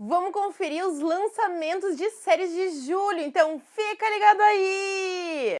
Vamos conferir os lançamentos de séries de julho, então fica ligado aí!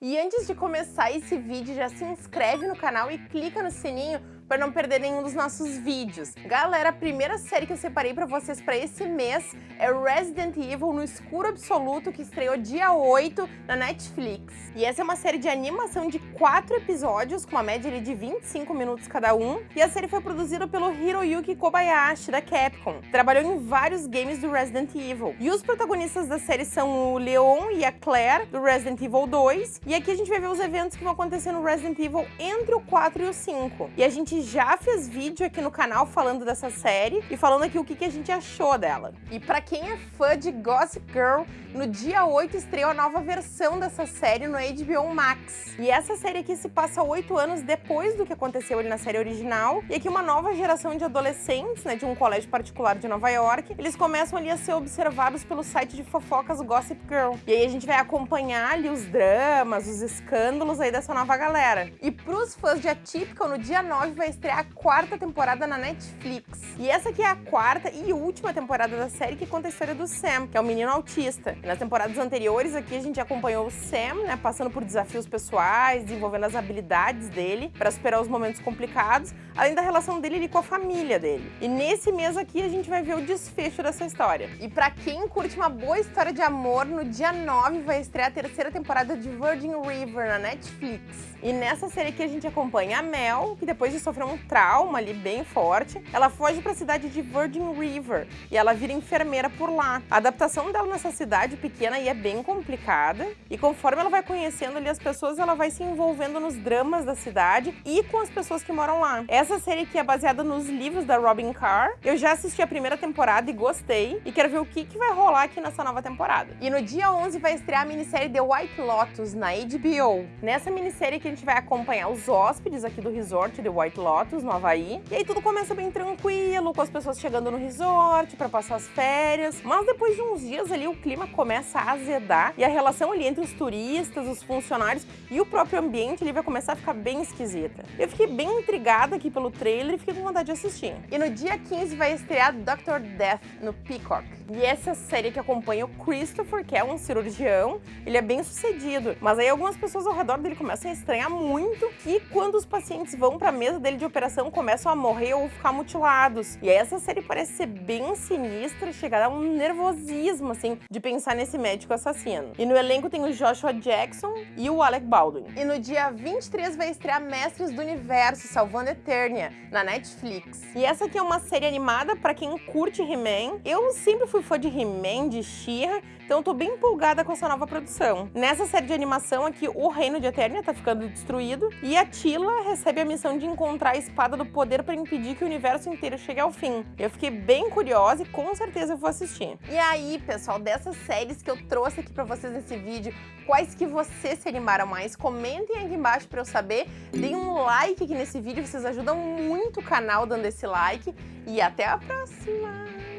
E antes de começar esse vídeo, já se inscreve no canal e clica no sininho para não perder nenhum dos nossos vídeos. Galera, a primeira série que eu separei para vocês para esse mês é Resident Evil no Escuro Absoluto, que estreou dia 8 na Netflix. E essa é uma série de animação de 4 episódios, com uma média de 25 minutos cada um, e a série foi produzida pelo Hiroyuki Kobayashi, da Capcom. Trabalhou em vários games do Resident Evil. E os protagonistas da série são o Leon e a Claire, do Resident Evil 2, e aqui a gente vai ver os eventos que vão acontecer no Resident Evil entre o 4 e o 5. E a gente gente já fez vídeo aqui no canal falando dessa série e falando aqui o que, que a gente achou dela. E pra quem é fã de Gossip Girl, no dia 8 estreou a nova versão dessa série no HBO Max. E essa série aqui se passa oito anos depois do que aconteceu ali na série original. E aqui uma nova geração de adolescentes, né, de um colégio particular de Nova York, eles começam ali a ser observados pelo site de fofocas Gossip Girl. E aí a gente vai acompanhar ali os dramas, os escândalos aí dessa nova galera. E pros fãs de Atypical, no dia 9 vai estrear a quarta temporada na Netflix. E essa aqui é a quarta e última temporada da série que conta a história do Sam, que é um menino autista. E nas temporadas anteriores aqui a gente acompanhou o Sam, né, passando por desafios pessoais, desenvolvendo as habilidades dele para superar os momentos complicados, além da relação dele com a família dele. E nesse mês aqui a gente vai ver o desfecho dessa história. E para quem curte uma boa história de amor, no dia 9 vai estrear a terceira temporada de Virgin River na Netflix. E nessa série aqui a gente acompanha a Mel, que depois de sofreu um trauma ali bem forte. Ela foge para a cidade de Virgin River e ela vira enfermeira por lá. A adaptação dela nessa cidade pequena é bem complicada e conforme ela vai conhecendo ali as pessoas, ela vai se envolvendo nos dramas da cidade e com as pessoas que moram lá. Essa série aqui é baseada nos livros da Robin Carr. Eu já assisti a primeira temporada e gostei e quero ver o que, que vai rolar aqui nessa nova temporada. E no dia 11 vai estrear a minissérie The White Lotus na HBO. Nessa minissérie que a gente vai acompanhar os hóspedes aqui do resort The White Lotus, no Havaí. E aí tudo começa bem tranquilo, com as pessoas chegando no resort para passar as férias. Mas depois de uns dias ali, o clima começa a azedar e a relação ali entre os turistas, os funcionários e o próprio ambiente ali vai começar a ficar bem esquisita. Eu fiquei bem intrigada aqui pelo trailer e fiquei com vontade de assistir. E no dia 15 vai estrear Dr. Death no Peacock. E essa série que acompanha o Christopher, que é um cirurgião, ele é bem sucedido. Mas aí algumas pessoas ao redor dele começam a estranhar muito que quando os pacientes vão para a mesa dele de operação começam a morrer ou ficar mutilados. E essa série parece ser bem sinistra, chegar a um nervosismo, assim, de pensar nesse médico assassino. E no elenco tem o Joshua Jackson e o Alec Baldwin. E no dia 23 vai estrear Mestres do Universo, Salvando Eternia, na Netflix. E essa aqui é uma série animada para quem curte He-Man. Eu sempre fui fã de He-Man, de She-Ra, então eu tô bem empolgada com essa nova produção. Nessa série de animação aqui, o reino de Eternia tá ficando destruído e a Tila recebe a missão de encontrar a espada do poder para impedir que o universo inteiro chegue ao fim. Eu fiquei bem curiosa e com certeza eu vou assistir. E aí, pessoal, dessas séries que eu trouxe aqui para vocês nesse vídeo, quais que vocês se animaram mais? Comentem aqui embaixo para eu saber. Deem um like aqui nesse vídeo, vocês ajudam muito o canal dando esse like. E até a próxima!